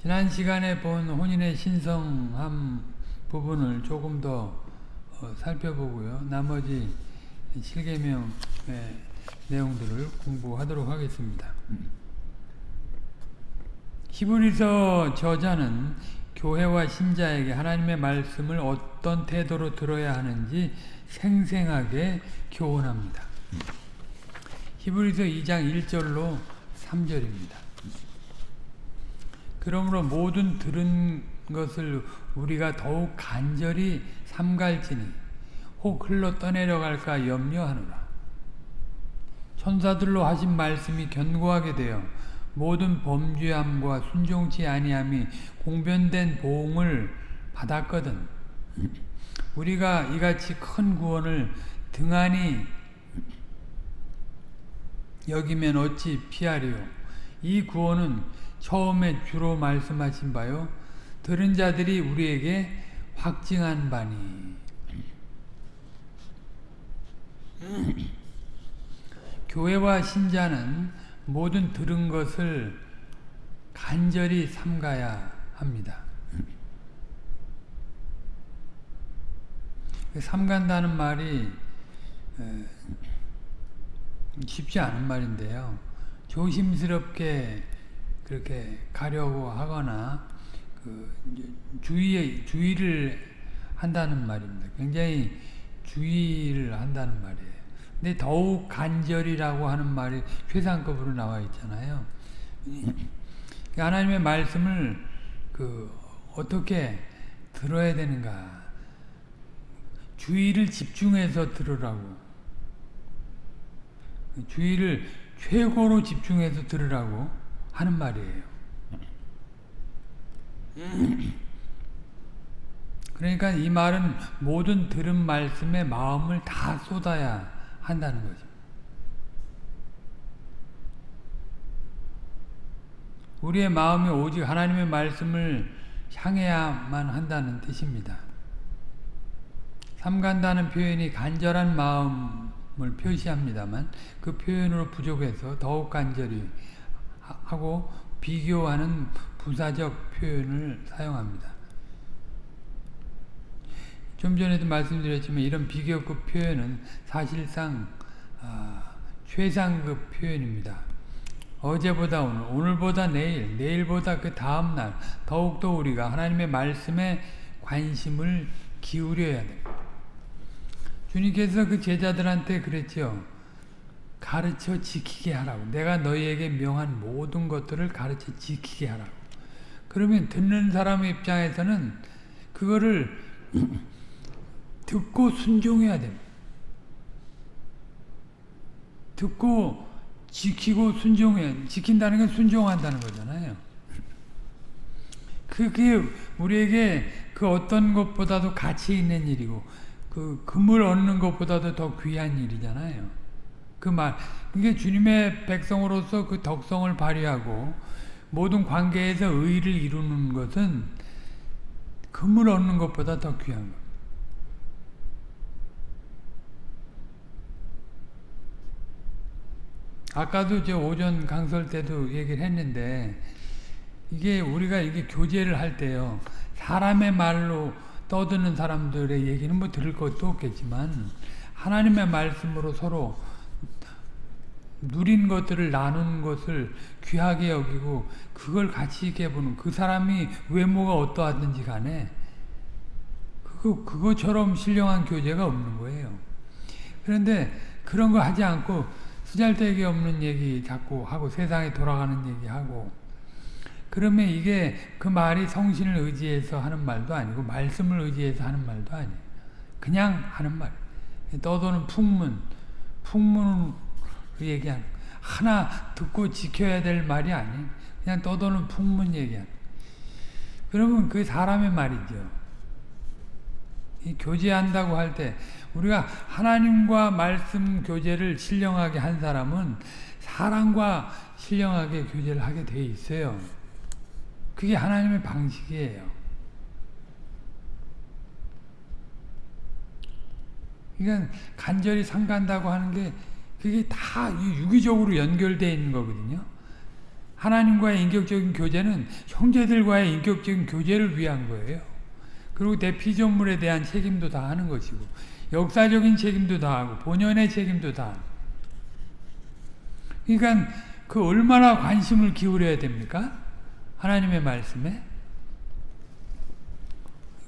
지난 시간에 본 혼인의 신성함 부분을 조금 더 어, 살펴보고요. 나머지 실계명의 내용들을 공부하도록 하겠습니다. 히브리서 저자는 교회와 신자에게 하나님의 말씀을 어떤 태도로 들어야 하는지 생생하게 교훈합니다. 히브리서 2장 1절로 3절입니다. 그러므로 모든 들은 것을 우리가 더욱 간절히 삼갈지니 혹 흘러 떠내려갈까 염려하노라. 천사들로 하신 말씀이 견고하게 되어 모든 범죄함과 순종치 아니함이 공변된 보응을 받았거든. 우리가 이같이 큰 구원을 등한히 여기면 어찌 피하리요. 이 구원은 처음에 주로 말씀하신 바요. 들은 자들이 우리에게 확증한 바니. 교회와 신자는 모든 들은 것을 간절히 삼가야 합니다. 삼간다는 말이 쉽지 않은 말인데요. 조심스럽게 그렇게 가려고 하거나 그 주의 주의를 한다는 말입니다. 굉장히 주의를 한다는 말이에요. 근데 더욱 간절이라고 하는 말이 최상급으로 나와 있잖아요. 하나님의 말씀을 그 어떻게 들어야 되는가? 주의를 집중해서 들으라고. 주의를 최고로 집중해서 들으라고 하는 말이에요. 그러니까 이 말은 모든 들은 말씀에 마음을 다 쏟아야 한다는 거죠. 우리의 마음이 오직 하나님의 말씀을 향해야만 한다는 뜻입니다. 삼간다는 표현이 간절한 마음을 표시합니다만 그 표현으로 부족해서 더욱 간절히 하고 비교하는 부사적 표현을 사용합니다. 좀 전에도 말씀드렸지만 이런 비교급 표현은 사실상 아, 최상급 표현입니다. 어제보다 오늘, 오늘보다 내일, 내일보다 그 다음날 더욱더 우리가 하나님의 말씀에 관심을 기울여야 됩니다. 주님께서 그 제자들한테 그랬죠. 가르쳐 지키게 하라고. 내가 너희에게 명한 모든 것들을 가르쳐 지키게 하라고. 그러면 듣는 사람의 입장에서는 그거를 듣고 순종해야 됩니다. 듣고 지키고 순종해 지킨다는 건 순종한다는 거잖아요. 그게 우리에게 그 어떤 것보다도 가치 있는 일이고 그 금을 얻는 것보다도 더 귀한 일이잖아요. 그 말, 그게 주님의 백성으로서 그 덕성을 발휘하고 모든 관계에서 의를 이루는 것은 금을 얻는 것보다 더 귀한 것. 아까도 저 오전 강설 때도 얘기를 했는데 이게 우리가 이게 교제를 할 때요 사람의 말로 떠드는 사람들의 얘기는 뭐 들을 것도 없겠지만 하나님의 말씀으로 서로 누린 것들을 나눈 것을 귀하게 여기고 그걸 같이 있게 보는 그 사람이 외모가 어떠하든지 간에 그거, 그거처럼 신령한 교제가 없는 거예요. 그런데 그런 거 하지 않고 쓰잘데기 없는 얘기 자꾸 하고 세상에 돌아가는 얘기하고 그러면 이게 그 말이 성신을 의지해서 하는 말도 아니고 말씀을 의지해서 하는 말도 아니에요. 그냥 하는 말. 떠도는 풍문, 풍문 을 얘기하는 하나 듣고 지켜야 될 말이 아니에요. 그냥 떠도는 풍문 얘기하는 그러면 그 사람의 말이죠. 이 교제한다고 할 때 우리가 하나님과 말씀 교제를 신령하게 한 사람은 사람과 신령하게 교제를 하게 돼 있어요. 그게 하나님의 방식이에요. 그러니까 간절히 상간다고 하는 게 그게 다 유기적으로 연결되어 있는 거거든요. 하나님과의 인격적인 교제는 형제들과의 인격적인 교제를 위한 거예요. 그리고 내 피조물에 대한 책임도 다 하는 것이고 역사적인 책임도 다 하고 본연의 책임도 다 하고 그러니까 그 얼마나 관심을 기울여야 됩니까? 하나님의 말씀에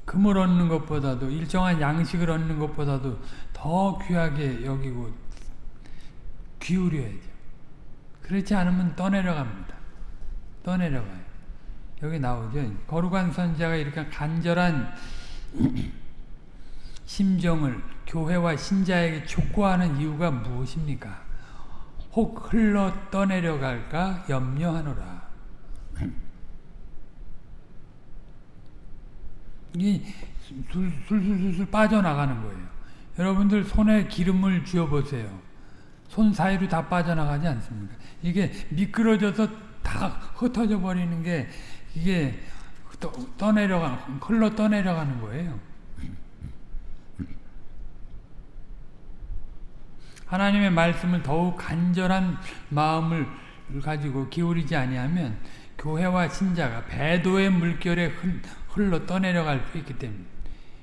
금을 얻는 것보다도 일정한 양식을 얻는 것보다도 더 귀하게 여기고 기울여야죠. 그렇지 않으면 떠내려갑니다. 떠내려가요. 여기 나오죠. 거룩한 선자가 이렇게 간절한 심정을 교회와 신자에게 촉구하는 이유가 무엇입니까? 혹 흘러 떠내려갈까 염려하노라. 이 술술술술 빠져나가는 거예요. 여러분들 손에 기름을 쥐어보세요. 손 사이로 다 빠져나가지 않습니까? 이게 미끄러져서 다 흩어져 버리는 게 이게 떠내려가 흘러 떠내려가는 거예요. 하나님의 말씀을 더욱 간절한 마음을 가지고 기울이지 아니하면 교회와 신자가 배도의 물결에 흘러 떠내려갈 수 있기 때문에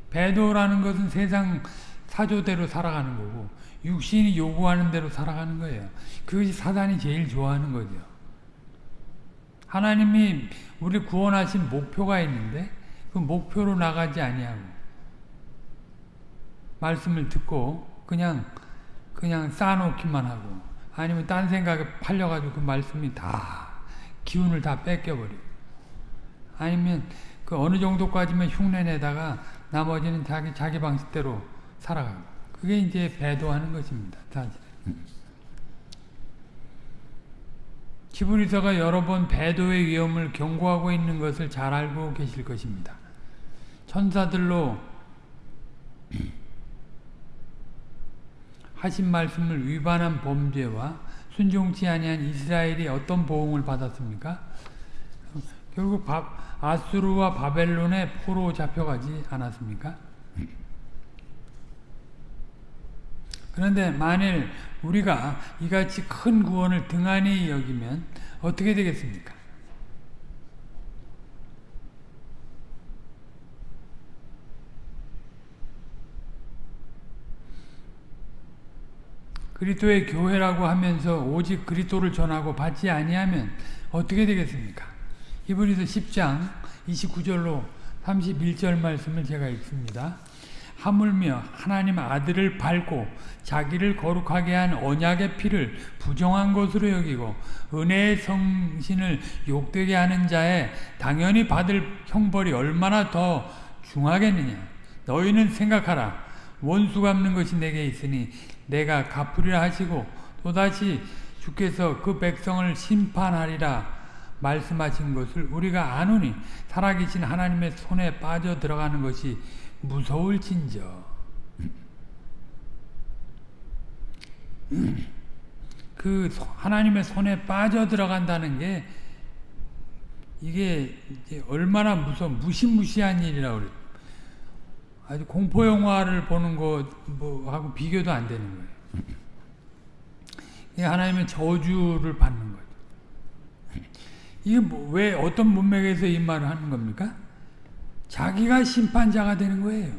배도라는 것은 세상 사조대로 살아가는 거고 육신이 요구하는 대로 살아가는 거예요. 그것이 사단이 제일 좋아하는 거죠. 하나님이 우리 구원하신 목표가 있는데 그 목표로 나가지 아니하고 말씀을 듣고 그냥 그냥 쌓아놓기만 하고 아니면 딴 생각에 팔려가지고 그 말씀이 다 기운을 다 뺏겨버리고 아니면 그 어느 정도까지만 흉내내다가 나머지는 자기 자기 방식대로 살아가고 그게 이제 배도하는 것입니다. 사실. 히브리서가 여러 번 배도의 위험을 경고하고 있는 것을 잘 알고 계실 것입니다. 천사들로 하신 말씀을 위반한 범죄와 순종치 아니한 이스라엘이 어떤 보응을 받았습니까? 결국 바, 아수르와 바벨론의 포로 잡혀가지 않았습니까? 그런데 만일 우리가 이같이 큰 구원을 등한히 여기면 어떻게 되겠습니까? 그리스도의 교회라고 하면서 오직 그리스도를 전하고 받지 아니하면 어떻게 되겠습니까? 히브리서 10장 29절로 31절 말씀을 제가 읽습니다. 하물며 하나님 아들을 밟고 자기를 거룩하게 한 언약의 피를 부정한 것으로 여기고 은혜의 성신을 욕되게 하는 자에 당연히 받을 형벌이 얼마나 더 중하겠느냐. 너희는 생각하라. 원수 갚는 것이 내게 있으니 내가 갚으리라 하시고 또다시 주께서 그 백성을 심판하리라 말씀하신 것을 우리가 아노니 살아계신 하나님의 손에 빠져 들어가는 것이 무서울진저 그 하나님의 손에 빠져 들어간다는 게 이게 얼마나 무서 무시무시한 일이라고 그래. 아주 공포 영화를 보는 거 하고 비교도 안 되는 거예요. 이게 하나님의 저주를 받는 거죠. 이게 뭐 왜 어떤 문맥에서 이 말을 하는 겁니까? 자기가 심판자가 되는 거예요.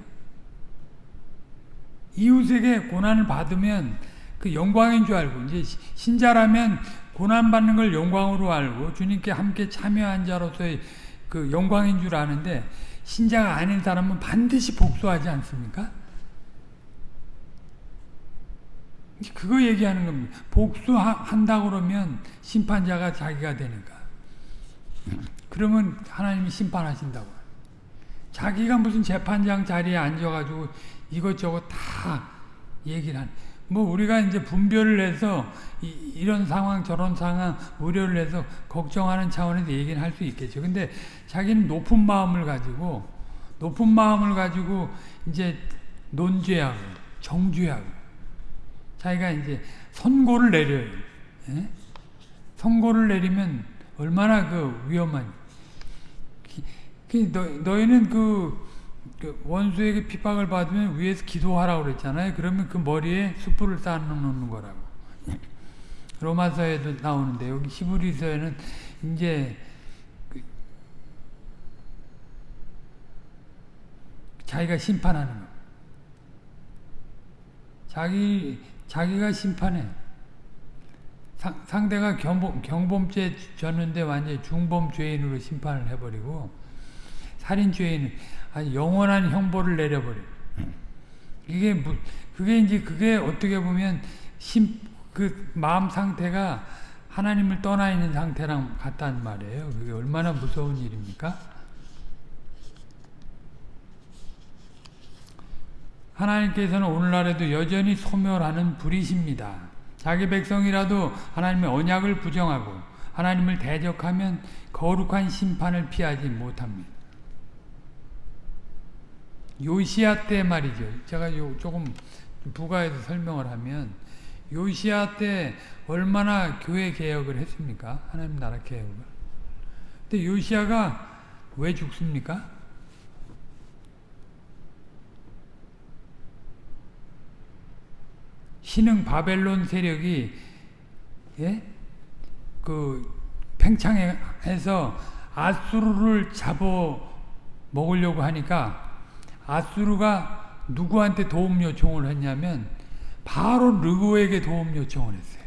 이웃에게 고난을 받으면 그 영광인 줄 알고 이제 신자라면 고난 받는 걸 영광으로 알고 주님께 함께 참여한 자로서의 그 영광인 줄 아는데 신자가 아닌 사람은 반드시 복수하지 않습니까? 그거 얘기하는 겁니다. 복수한다 그러면 심판자가 자기가 되니까. 그러면 하나님이 심판하신다고. 자기가 무슨 재판장 자리에 앉아가지고 이것저것 다 얘기를 한. 뭐 우리가 이제 분별을 해서 이, 런 상황 저런 상황 우려를 해서 걱정하는 차원에서 얘기는 할수 있겠죠. 근데 자기는 높은 마음을 가지고 높은 마음을 가지고 이제 논죄하고 정죄하고 자기가 이제 선고를 내려요. 예? 선고를 내리면 얼마나 그 위험한 그 너, 너희는 그, 그, 원수에게 핍박을 받으면 위에서 기도하라고 그랬잖아요. 그러면 그 머리에 숯불을 쌓아놓는 거라고. 로마서에도 나오는데 여기 히브리서에는 이제 그 자기가 심판하는 거. 자기 자기가 심판해. 상, 상대가 경범, 경범죄 졌는데 완전 중범 죄인으로 심판을 해버리고 살인 죄인 아주 영원한 형벌을 내려버려. 이게 그게 이제 그게 어떻게 보면 심, 그 마음 상태가 하나님을 떠나 있는 상태랑 같단 말이에요. 그게 얼마나 무서운 일입니까? 하나님께서는 오늘날에도 여전히 소멸하는 불이십니다. 자기 백성이라도 하나님의 언약을 부정하고 하나님을 대적하면 거룩한 심판을 피하지 못합니다. 요시아 때 말이죠. 제가 조금 부가해서 설명을 하면 요시아 때 얼마나 교회 개혁을 했습니까? 하나님 나라 개혁을. 근데 요시아가 왜 죽습니까? 신흥 바벨론 세력이 예? 그 팽창해서 아수르를 잡아 먹으려고 하니까 아수르가 누구한테 도움 요청을 했냐면 바로 르고에게 도움 요청을 했어요.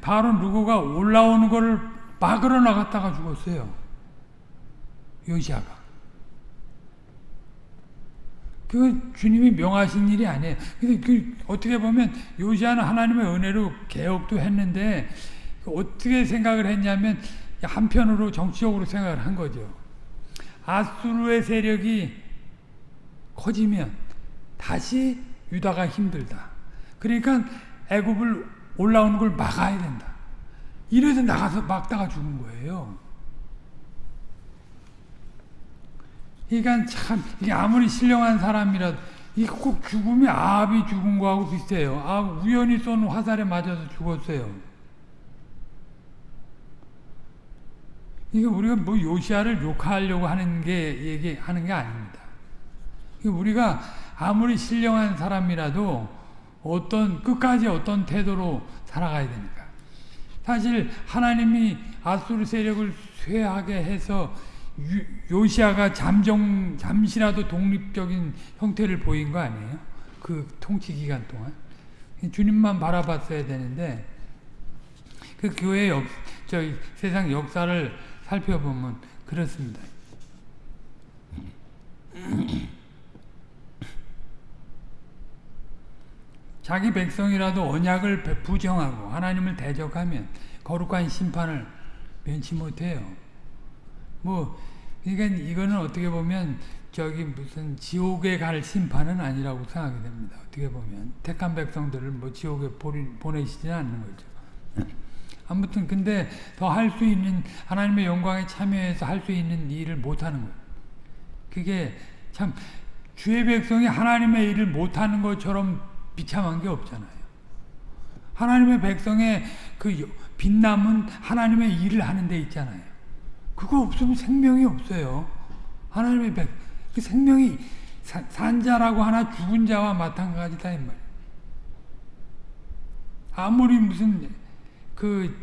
바로 르고가 올라오는 것을 막으러 나갔다가 죽었어요. 요시아가. 그 주님이 명하신 일이 아니에요. 근데 그 어떻게 보면 요시아는 하나님의 은혜로 개혁도 했는데 어떻게 생각을 했냐면 한편으로 정치적으로 생각을 한 거죠. 아수르의 세력이 커지면 다시 유다가 힘들다. 그러니까 애굽을 올라오는 걸 막아야 된다. 이래서 나가서 막다가 죽은 거예요. 그러니까 참 아무리 신령한 사람이라도 이꼭 죽음이 아합이 죽은 거하고 비슷해요. 아 우연히 쏜 화살에 맞아서 죽었어요. 이게 우리가 뭐 요시아를 욕하려고 하는 게 얘기하는 게 아닙니다. 우리가 아무리 신령한 사람이라도 어떤 끝까지 어떤 태도로 살아가야 되니까. 사실 하나님이 아수르 세력을 쇠하게 해서 요시아가 잠정 잠시라도 독립적인 형태를 보인 거 아니에요? 그 통치 기간 동안 주님만 바라봤어야 되는데 그 교회 역, 저 세상 역사를 살펴보면 그렇습니다. 자기 백성이라도 언약을 부정하고 하나님을 대적하면 거룩한 심판을 면치 못해요. 뭐 그러니까 이거는 어떻게 보면 저기 무슨 지옥에 갈 심판은 아니라고 생각이 됩니다. 어떻게 보면 택한 백성들을 뭐 지옥에 보내시지는 않는 거죠. 아무튼 근데 더 할 수 있는 하나님의 영광에 참여해서 할 수 있는 일을 못 하는 거예요. 그게 참 주의 백성이 하나님의 일을 못 하는 것처럼 비참한 게 없잖아요. 하나님의 백성의 그 빛남은 하나님의 일을 하는 데 있잖아요. 그거 없으면 생명이 없어요. 하나님의 백, 그 생명이 사, 산자라고 하나 죽은 자와 마찬가지다 이 말. 아무리 무슨 그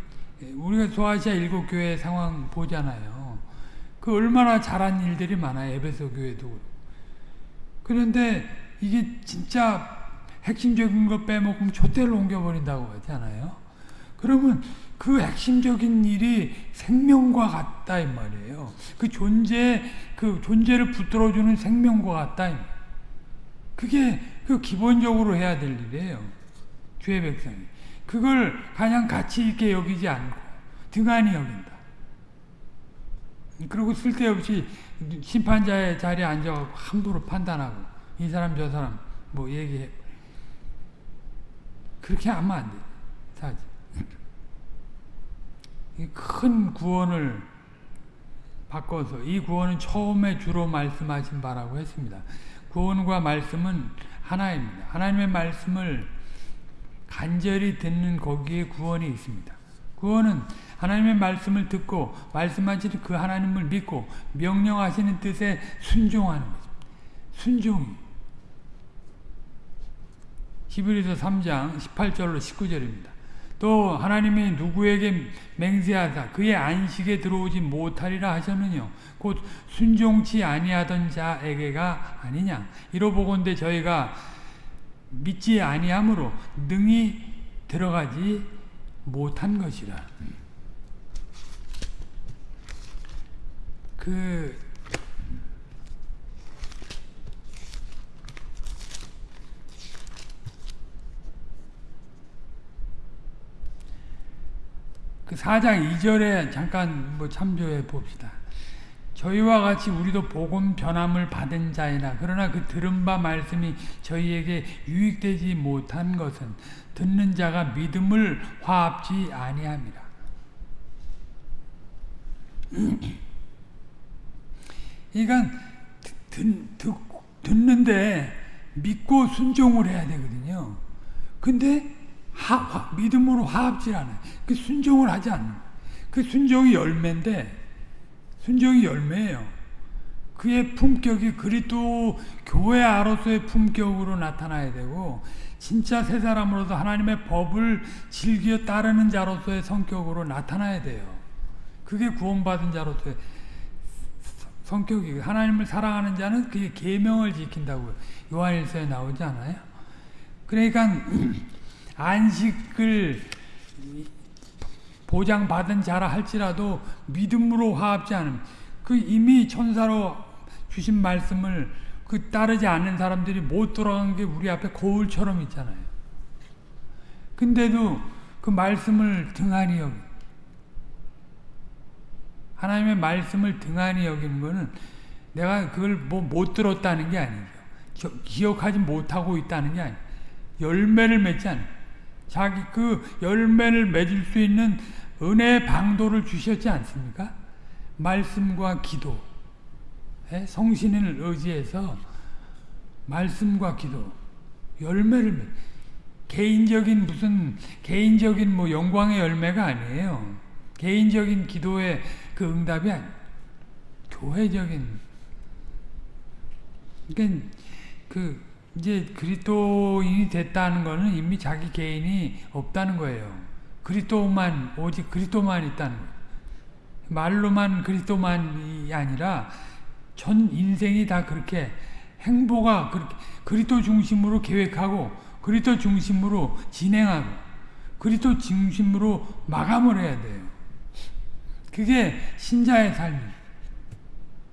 우리가 소아시아 일곱 교회 상황 보잖아요. 그 얼마나 잘한 일들이 많아요. 에베소 교회도. 그런데 이게 진짜 핵심적인 거 빼먹으면 촛대를 옮겨버린다고 하잖아요. 그러면 그 핵심적인 일이 생명과 같다 이 말이에요. 그 존재 그 존재를 붙들어주는 생명과 같다. 그게 그 기본적으로 해야 될 일이에요. 주의 백성이 그걸 그냥 가치 있게 여기지 않고 등한히 여긴다. 그리고 쓸데없이 심판자의 자리에 앉아 함부로 판단하고 이 사람 저 사람 뭐 얘기해 그렇게 하면 안 돼. 사실. 큰 구원을 바꿔서 이 구원은 처음에 주로 말씀하신 바라고 했습니다. 구원과 말씀은 하나입니다. 하나님의 말씀을 간절히 듣는 거기에 구원이 있습니다. 구원은 하나님의 말씀을 듣고 말씀하시는 그 하나님을 믿고 명령하시는 뜻에 순종하는 거죠. 순종이. 히브리서 3장 18절로 19절입니다. 또 하나님이 누구에게 맹세하사 그의 안식에 들어오지 못하리라 하셨느냐 곧 순종치 아니하던 자에게가 아니냐 이로 보건대 저희가 믿지 아니함으로 능히 들어가지 못한 것이라 그 그 4장 2절에 잠깐 뭐 참조해 봅시다. 저희와 같이 우리도 복음 변함을 받은 자이나 그러나 그 들은 바 말씀이 저희에게 유익되지 못한 것은 듣는 자가 믿음을 화합지 아니함이라. 그러니까 듣, 듣, 듣는데 믿고 순종을 해야 되거든요. 근데 하, 하, 믿음으로 화합질 않아요. 그 순종을 하지 않는 그 순종이 열매인데 순종이 열매예요. 그의 품격이 그리스도 교회 아로서의 품격으로 나타나야 되고 진짜 새 사람으로서 하나님의 법을 즐겨 따르는 자로서의 성격으로 나타나야 돼요. 그게 구원받은 자로서의 성격이 하나님을 사랑하는 자는 그의 계명을 지킨다고 요한일서에 나오지 않아요? 그러니까 안식을 보장받은 자라 할지라도 믿음으로 화합지 않음. 그 이미 천사로 주신 말씀을 그 따르지 않는 사람들이 못 돌아간 게 우리 앞에 거울처럼 있잖아요. 근데도 그 말씀을 등한히 여기 하나님의 말씀을 등한히 여기는 거는 내가 그걸 뭐 못 들었다는 게 아니죠. 기억하지 못하고 있다는 게 아니에요. 열매를 맺지 않아요. 자기 그 열매를 맺을 수 있는 은혜의 방도를 주셨지 않습니까? 말씀과 기도, 성신을 의지해서 말씀과 기도, 열매를 맺. 개인적인 무슨 개인적인 뭐 영광의 열매가 아니에요. 개인적인 기도의 그 응답이 아니. 교회적인. 그러니까 그 이제 그리스도인이 됐다는 것은 이미 자기 개인이 없다는 거예요. 그리스도만 오직 그리스도만 있다는 거예요. 말로만 그리스도만이 아니라 전 인생이 다 그렇게 행보가 그렇게 그리스도 중심으로 계획하고 그리스도 중심으로 진행하고 그리스도 중심으로 마감을 해야 돼요. 그게 신자의 삶이에요.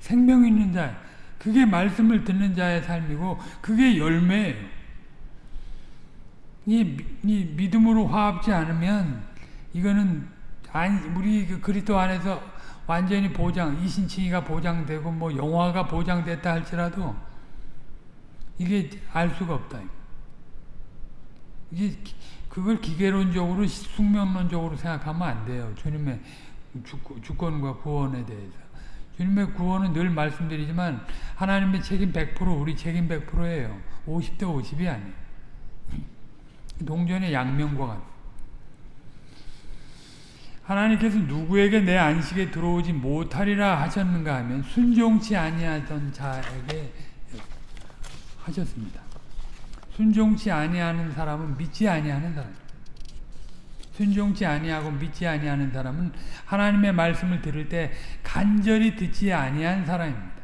생명 있는 자 그게 말씀을 듣는 자의 삶이고 그게 열매예요. 이, 이 믿음으로 화합지 않으면 이거는 우리 그 그리스도 안에서 완전히 보장, 이신칭이가 보장되고 뭐 영화가 보장됐다 할지라도 이게 알 수가 없다. 이게 그걸 기계론적으로 숙명론적으로 생각하면 안 돼요. 주님의 주권과 구원에 대해서. 주님의 구원은 늘 말씀드리지만 하나님의 책임 100% 우리 책임 100%예요. 50대 50이 아니에요. 동전의 양면과 같 하나님께서 누구에게 내 안식에 들어오지 못하리라 하셨는가 하면 순종치 아니하던 자에게 하셨습니다. 순종치 아니하는 사람은 믿지 아니하는 사람. 순종치 아니하고 믿지 아니하는 사람은 하나님의 말씀을 들을 때 간절히 듣지 아니한 사람입니다.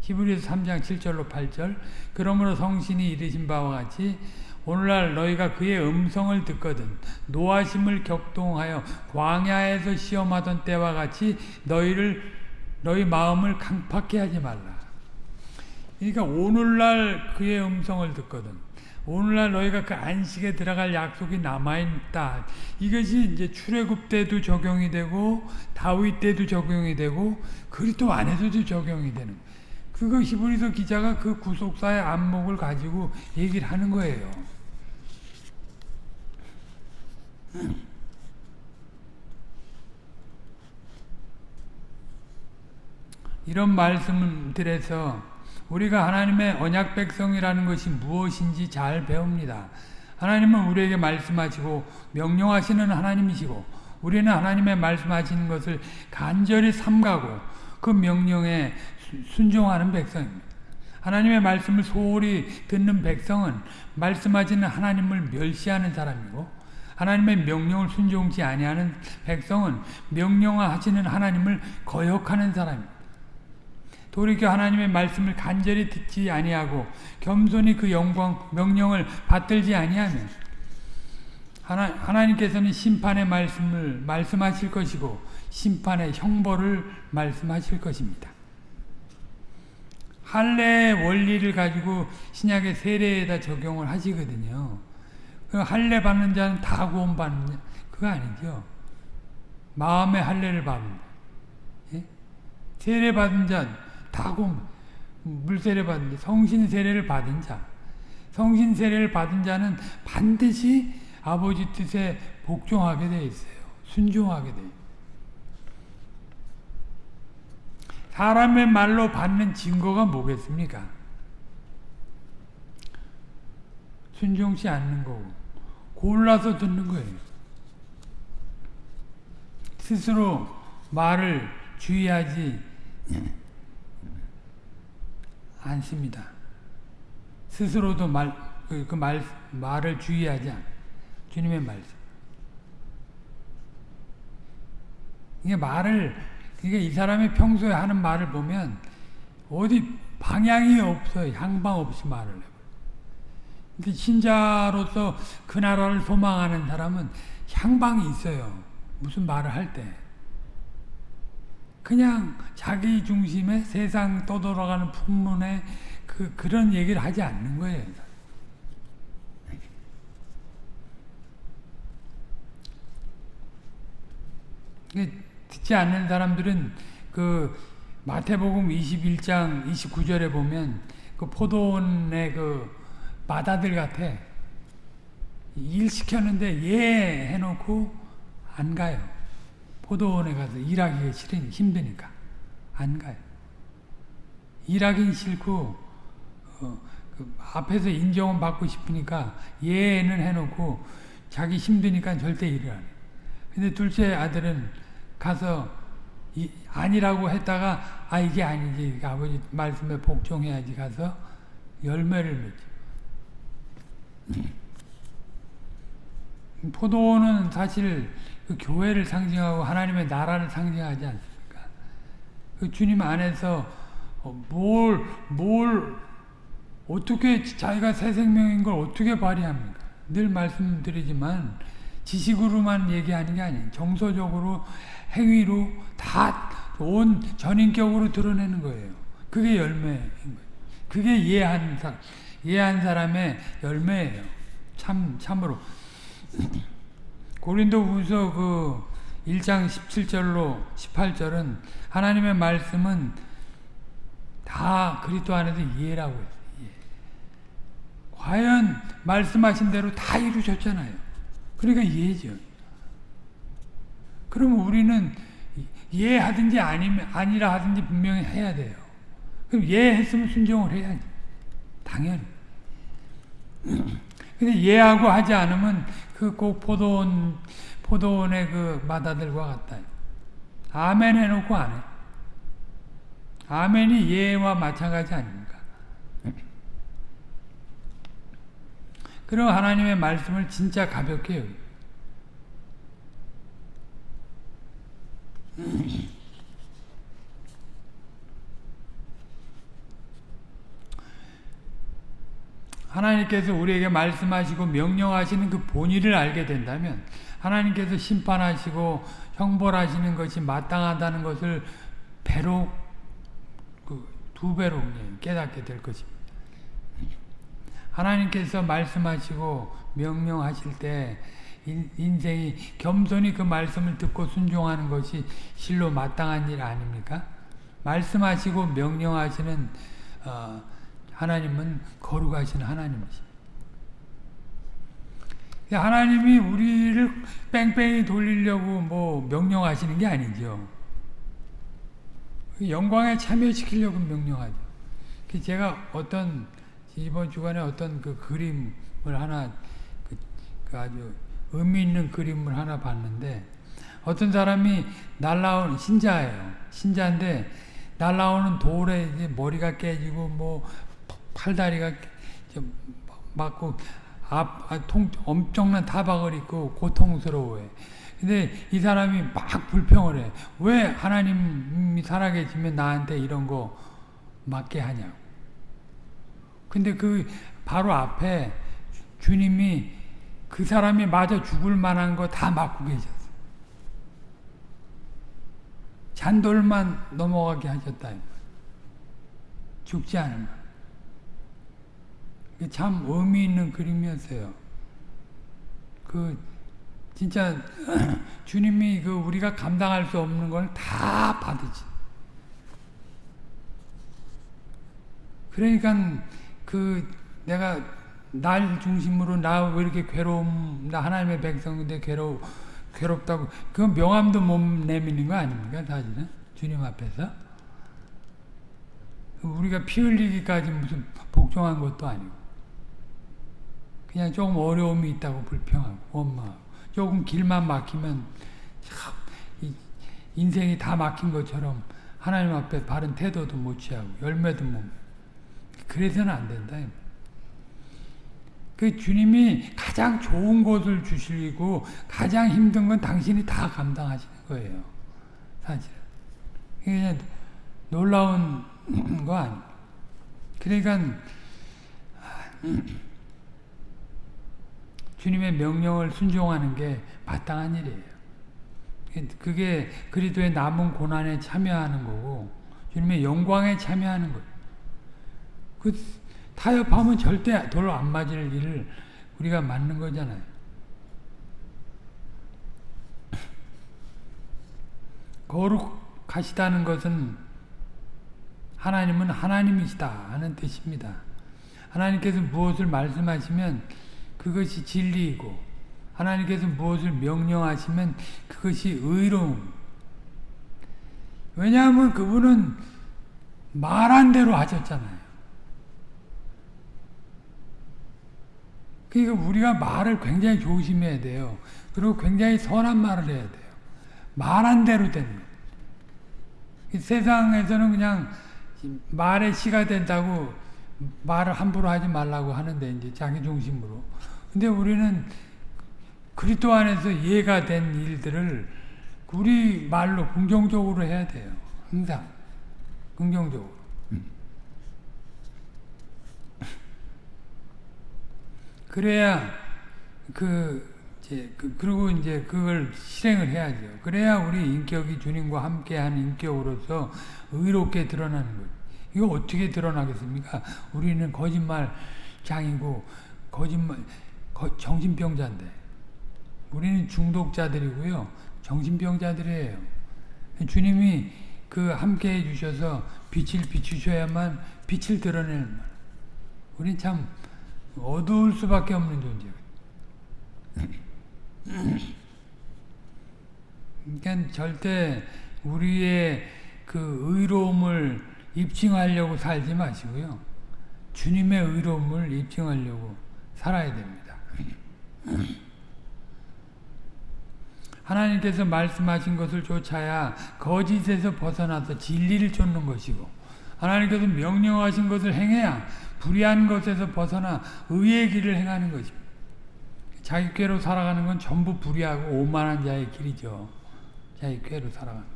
히브리서 3장 7절로 8절 그러므로 성신이 이르신 바와 같이 오늘날 너희가 그의 음성을 듣거든 노하심을 격동하여 광야에서 시험하던 때와 같이 너희를 너희 마음을 강팍해 하지 말라. 그러니까 오늘날 그의 음성을 듣거든 오늘날 너희가 그 안식에 들어갈 약속이 남아있다. 이것이 이제 출애굽 때도 적용이 되고 다윗 때도 적용이 되고 그리스도 안에서도 적용이 되는 그거 히브리서 기자가 그 구속사의 안목을 가지고 얘기를 하는 거예요. 이런 말씀들에서 우리가 하나님의 언약 백성이라는 것이 무엇인지 잘 배웁니다. 하나님은 우리에게 말씀하시고 명령하시는 하나님이시고 우리는 하나님의 말씀하시는 것을 간절히 삼가고 그 명령에 순종하는 백성입니다. 하나님의 말씀을 소홀히 듣는 백성은 말씀하시는 하나님을 멸시하는 사람이고 하나님의 명령을 순종치 아니하는 백성은 명령하시는 하나님을 거역하는 사람입니다. 돌이켜 하나님의 말씀을 간절히 듣지 아니하고 겸손히 그 영광 명령을 받들지 아니하면 하나, 하나님께서는 심판의 말씀을 말씀하실 것이고 심판의 형벌을 말씀하실 것입니다. 할례의 원리를 가지고 신약의 세례에다 적용을 하시거든요. 그 할례 받는 자는 다 구원 받는 자 그거 아니죠. 마음의 할례를 받는 예? 세례 받은 자 다 구원 물세례 받은 자 성신 세례를 받은 자 성신 세례를 받은 자는 반드시 아버지 뜻에 복종하게 돼 있어요. 순종하게 돼. 사람의 말로 받는 증거가 뭐겠습니까? 순종치 않는 거고 골라서 듣는 거예요. 스스로 말을 주의하지 않습니다. 스스로도 말, 그, 그 말, 말을 주의하지 않 주님의 말씀. 이게 말을, 이게 이 사람이 평소에 하는 말을 보면 어디 방향이 없어요. 향방 없이 말을 해요. 신자로서 그 나라를 소망하는 사람은 향방이 있어요. 무슨 말을 할 때. 그냥 자기 중심의 세상 떠돌아가는 풍문에 그, 그런 얘기를 하지 않는 거예요. 듣지 않는 사람들은 그 마태복음 21장 29절에 보면 그 포도원의 그 마다들 같아. 일 시켰는데 예 해놓고 안 가요. 포도원에 가서 일하기가 싫으니 힘드니까 안 가요. 일하긴 싫고 어, 그 앞에서 인정은 받고 싶으니까 예는 해놓고 자기 힘드니까 절대 일을 안 해. 근데 둘째 아들은 가서 이, 아니라고 했다가 아 이게 아니지 아버지 말씀에 복종해야지 가서 열매를 맺지. 포도는 사실 그 교회를 상징하고 하나님의 나라를 상징하지 않습니까? 그 주님 안에서 어, 뭘, 뭘, 어떻게 자기가 새 생명인 걸 어떻게 발휘합니까? 늘 말씀드리지만 지식으로만 얘기하는 게 아니에요. 정서적으로, 행위로 다 온 전인격으로 드러내는 거예요. 그게 열매인 거예요. 그게 사람. 이해한 사람의 열매예요. 참 참으로 고린도 후서 그 1장 17절로 18절은 하나님의 말씀은 다 그리스도 안에서 이해라고 했어요. 이해. 과연 말씀하신 대로 다 이루셨잖아요. 그러니까 이해죠. 그러면 우리는 이해하든지 아니면 아니라 하든지 분명히 해야 돼요. 그럼 이해했으면 순종을 해야지. 당연히. 근데 예하고 하지 않으면 그 꼭 포도원, 포도원의 그 마다들과 같다. 아멘 해놓고 안 해. 아멘이 예와 마찬가지 아닙니까? 그럼 하나님의 말씀을 진짜 가볍게 여기. 하나님께서 우리에게 말씀하시고 명령하시는 그 본의를 알게 된다면 하나님께서 심판하시고 형벌하시는 것이 마땅하다는 것을 배로 그두 배로 깨닫게 될 것입니다. 하나님께서 말씀하시고 명령하실 때 인생이 겸손히 그 말씀을 듣고 순종하는 것이 실로 마땅한 일 아닙니까? 말씀하시고 명령하시는 어, 하나님은 거룩하신 하나님이십니다. 하나님이 우리를 뺑뺑이 돌리려고 뭐 명령하시는 게 아니죠. 영광에 참여시키려고 명령하죠. 제가 어떤 이번 주간에 어떤 그 그림을 하나 그, 그 아주 의미 있는 그림을 하나 봤는데 어떤 사람이 날라온 신자예요. 신자인데 날라오는 돌에 머리가 깨지고 뭐 팔다리가 좀 맞고 앞, 아, 통, 엄청난 타박을 입고 고통스러워해. 근데 이 사람이 막 불평을 해. 왜 하나님이 살아계시면 나한테 이런 거 맞게 하냐고. 근데 그 바로 앞에 주님이 그 사람이 맞아 죽을 만한 거 다 맞고 계셨어. 잔돌만 넘어가게 하셨다. 죽지 않은 거. 참 의미 있는 그림이었어요. 그 진짜 주님이 그 우리가 감당할 수 없는 걸 다 받으시. 그러니까 그 내가 날 중심으로 나 왜 이렇게 괴로움 나 하나님의 백성인데 괴로 괴롭다고 그건 명함도 못 내미는 거 아닙니까 사실은 주님 앞에서 우리가 피 흘리기까지 무슨 복종한 것도 아니고 그냥 조금 어려움이 있다고 불평하고 원망하고 조금 길만 막히면 참 인생이 다 막힌 것처럼 하나님 앞에 바른 태도도 못 취하고 열매도 못 그래서는 안 된다. 그 주님이 가장 좋은 것을 주시고 가장 힘든 건 당신이 다 감당하시는 거예요. 사실. 그냥 놀라운 거 아니에요. 그러니까 주님의 명령을 순종하는 게 마땅한 일이에요. 그게 그리스도의 남은 고난에 참여하는 거고 주님의 영광에 참여하는 거예요. 그 타협하면 절대 돌안 맞을 일을 우리가 맞는 거잖아요. 거룩하시다는 것은 하나님은 하나님이시다 하는 뜻입니다. 하나님께서 무엇을 말씀하시면 그것이 진리이고 하나님께서 무엇을 명령하시면 그것이 의로움. 왜냐하면 그분은 말한 대로 하셨잖아요. 그러니까 우리가 말을 굉장히 조심해야 돼요. 그리고 굉장히 선한 말을 해야 돼요. 말한 대로 되는 세상에서는 그냥 말의 시가 된다고 말을 함부로 하지 말라고 하는데 이제 자기 중심으로. 근데 우리는 그리스도 안에서 이해가 된 일들을 우리 말로 긍정적으로 해야 돼요. 항상 긍정적으로. 그래야 그 이제 그, 그리고 이제 그걸 실행을 해야죠. 그래야 우리 인격이 주님과 함께한 인격으로서 의롭게 드러나는 거예요. 이거 어떻게 드러나겠습니까? 우리는 거짓말 장이고 거짓말 거, 정신병자인데 우리는 중독자들이고요. 정신병자들이에요. 주님이 그 함께 해주셔서 빛을 비추셔야만 빛을 드러내는 말. 우린 참 어두울 수밖에 없는 존재예요. 그러니까 절대 우리의 그 의로움을 입증하려고 살지 마시고요. 주님의 의로움을 입증하려고 살아야 됩니다. 하나님께서 말씀하신 것을 쫓아야 거짓에서 벗어나서 진리를 쫓는 것이고 하나님께서 명령하신 것을 행해야 불의한 것에서 벗어나 의의 길을 행하는 것입니다. 자기 꾀로 살아가는 건 전부 불의하고 오만한 자의 길이죠. 자기 꾀로 살아가는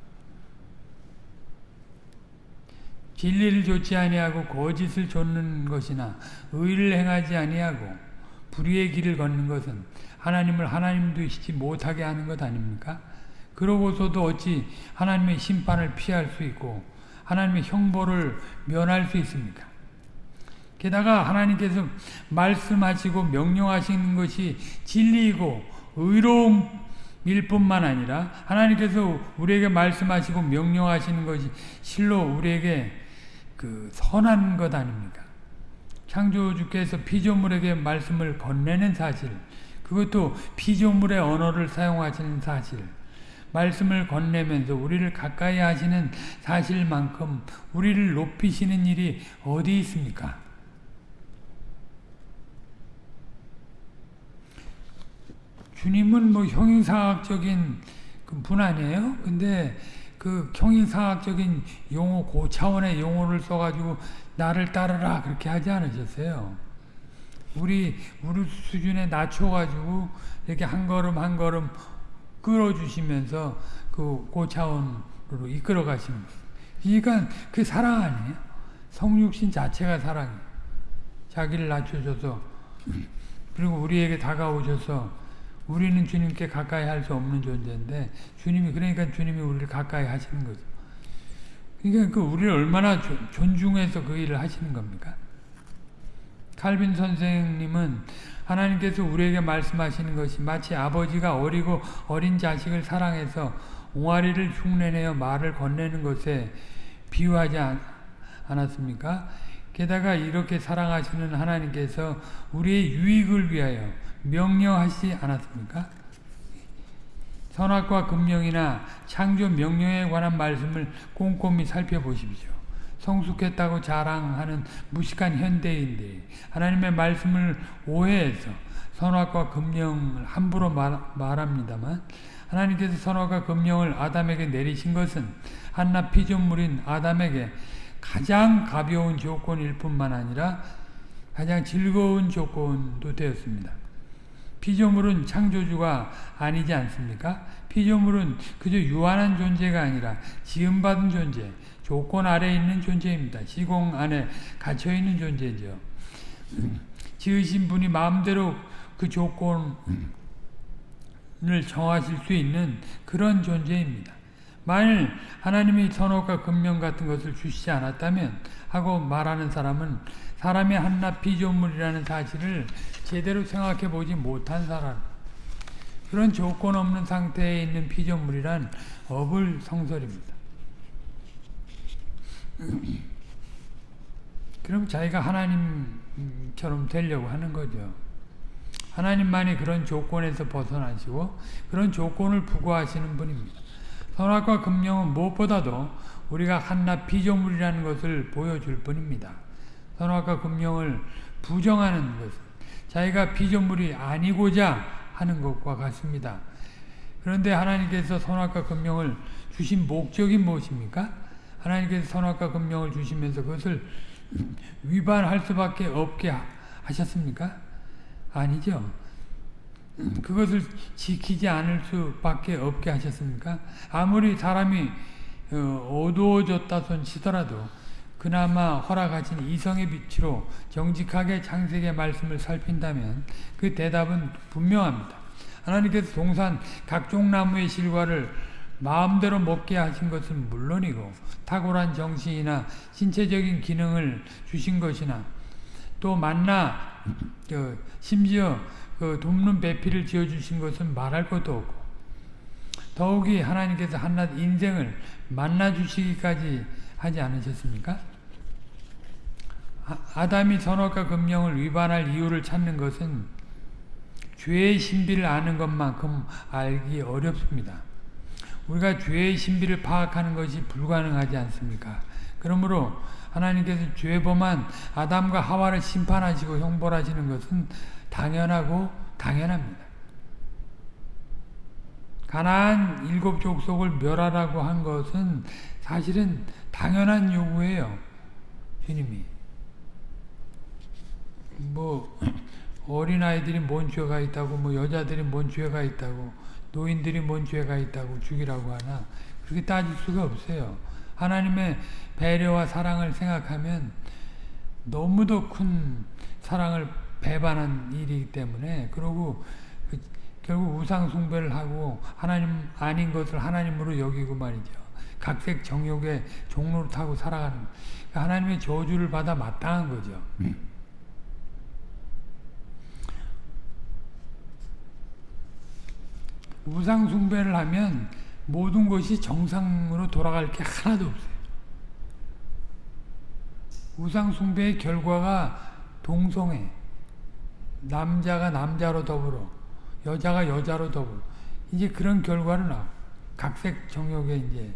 진리를 좇지 아니하고 거짓을 좇는 것이나 의를 행하지 아니하고 불의의 길을 걷는 것은 하나님을 하나님 되시지 못하게 하는 것 아닙니까? 그러고서도 어찌 하나님의 심판을 피할 수 있고 하나님의 형벌을 면할 수 있습니까? 게다가 하나님께서 말씀하시고 명령하시는 것이 진리이고 의로움일 뿐만 아니라 하나님께서 우리에게 말씀하시고 명령하시는 것이 실로 우리에게 그 선한 것 아닙니까? 창조주께서 피조물에게 말씀을 건네는 사실 그것도 피조물의 언어를 사용하시는 사실 말씀을 건네면서 우리를 가까이 하시는 사실만큼 우리를 높이시는 일이 어디 있습니까? 주님은 뭐 형용사학적인 그분 아니에요? 근데 그 형이상학적인 용어, 고 차원의 용어를 써가지고 나를 따르라 그렇게 하지 않으셨어요. 우리 우리 수준에 낮춰가지고 이렇게 한 걸음 한 걸음 끌어주시면서 그 고차원으로 이끌어 가시는 거예요. 그러니까 그 사랑 아니에요? 성육신 자체가 사랑이에요. 자기를 낮춰줘서 그리고 우리에게 다가오셔서 우리는 주님께 가까이 할 수 없는 존재인데 주님이 그러니까 주님이 우리를 가까이 하시는 거죠. 그러니까 그 우리를 얼마나 존중해서 그 일을 하시는 겁니까? 칼빈 선생님은 하나님께서 우리에게 말씀하시는 것이 마치 아버지가 어리고 어린 자식을 사랑해서 옹알이를 흉내내어 말을 건네는 것에 비유하지 않았습니까? 게다가 이렇게 사랑하시는 하나님께서 우리의 유익을 위하여 명령하시지 않았습니까? 선악과 금령이나 창조 명령에 관한 말씀을 꼼꼼히 살펴보십시오. 성숙했다고 자랑하는 무식한 현대인들이 하나님의 말씀을 오해해서 선악과 금령을 함부로 말, 말합니다만 하나님께서 선악과 금령을 아담에게 내리신 것은 한낱 피조물인 아담에게 가장 가벼운 조건일 뿐만 아니라 가장 즐거운 조건도 되었습니다. 피조물은 창조주가 아니지 않습니까? 피조물은 그저 유한한 존재가 아니라 지음받은 존재, 조건 아래에 있는 존재입니다. 시공 안에 갇혀있는 존재죠. 지으신 분이 마음대로 그 조건을 정하실 수 있는 그런 존재입니다. 만일 하나님이 선악과 금령 같은 것을 주시지 않았다면 하고 말하는 사람은 사람이 한낱 피조물이라는 사실을 제대로 생각해 보지 못한 사람 그런 조건 없는 상태에 있는 피조물이란 어불 성설입니다. 그럼 자기가 하나님처럼 되려고 하는 거죠. 하나님만이 그런 조건에서 벗어나시고 그런 조건을 부과하시는 분입니다. 선악과 금령은 무엇보다도 우리가 한낱 피조물이라는 것을 보여줄 뿐입니다. 선악과 금령을 부정하는 것은 자기가 피조물이 아니고자 하는 것과 같습니다. 그런데 하나님께서 선악과 금령을 주신 목적이 무엇입니까? 하나님께서 선악과 금령을 주시면서 그것을 위반할 수밖에 없게 하셨습니까? 아니죠. 그것을 지키지 않을 수밖에 없게 하셨습니까? 아무리 사람이 어, 어두워졌다 손 치더라도 그나마 허락하신 이성의 빛으로 정직하게 창세기의 말씀을 살핀다면 그 대답은 분명합니다. 하나님께서 동산 각종 나무의 실과를 마음대로 먹게 하신 것은 물론이고 탁월한 정신이나 신체적인 기능을 주신 것이나 또 만나 심지어 그 돕는 배필을 지어주신 것은 말할 것도 없고 더욱이 하나님께서 한낱 인생을 만나주시기까지 하지 않으셨습니까? 아담이 선악과 금령을 위반할 이유를 찾는 것은 죄의 신비를 아는 것만큼 알기 어렵습니다. 우리가 죄의 신비를 파악하는 것이 불가능하지 않습니까? 그러므로 하나님께서 죄범한 아담과 하와를 심판하시고 형벌하시는 것은 당연하고 당연합니다. 가나안 일곱 족속을 멸하라고 한 것은 사실은 당연한 요구예요. 주님이. 뭐 어린아이들이 뭔 죄가 있다고 뭐 여자들이 뭔 죄가 있다고 노인들이 뭔 죄가 있다고 죽이라고 하나 그렇게 따질 수가 없어요. 하나님의 배려와 사랑을 생각하면 너무도 큰 사랑을 배반한 일이기 때문에 그리고 그 결국 우상 숭배를 하고 하나님 아닌 것을 하나님으로 여기고 말이죠. 각색 정욕의 종로를 타고 살아가는 그러니까 하나님의 저주를 받아 마땅한 거죠. 우상 숭배를 하면 모든 것이 정상으로 돌아갈 게 하나도 없어요. 우상 숭배의 결과가 동성애, 남자가 남자로 더불어, 여자가 여자로 더불어, 이제 그런 결과를 나 각색 정욕의 이제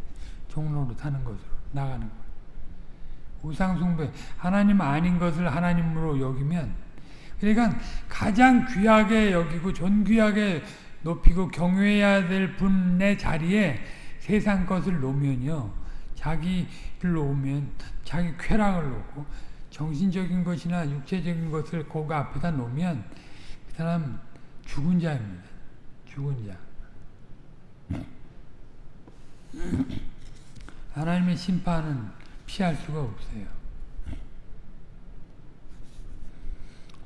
종로로 타는 것으로 나가는 거예요. 우상 숭배, 하나님 아닌 것을 하나님으로 여기면, 그러니까 가장 귀하게 여기고 존귀하게 높이고 경외해야 될 분의 자리에 세상 것을 놓으면요. 자기를 놓으면 자기 쾌락을 놓고 정신적인 것이나 육체적인 것을 그 앞에다 놓으면 그 사람 죽은 자입니다. 죽은 자. 하나님의 심판은 피할 수가 없어요.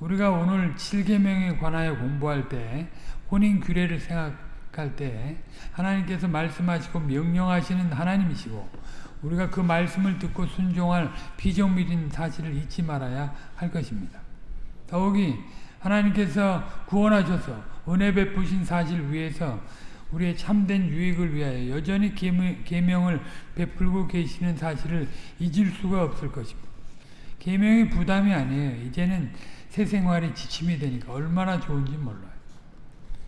우리가 오늘 7계명에 관하여 공부할 때 혼인 규례를 생각할 때 하나님께서 말씀하시고 명령하시는 하나님이시고 우리가 그 말씀을 듣고 순종할 비정밀인 사실을 잊지 말아야 할 것입니다. 더욱이 하나님께서 구원하셔서 은혜 베푸신 사실 위에서 우리의 참된 유익을 위하여 여전히 계명을 베풀고 계시는 사실을 잊을 수가 없을 것입니다. 계명이 부담이 아니에요. 이제는 새 생활이 지침이 되니까 얼마나 좋은지 몰라요.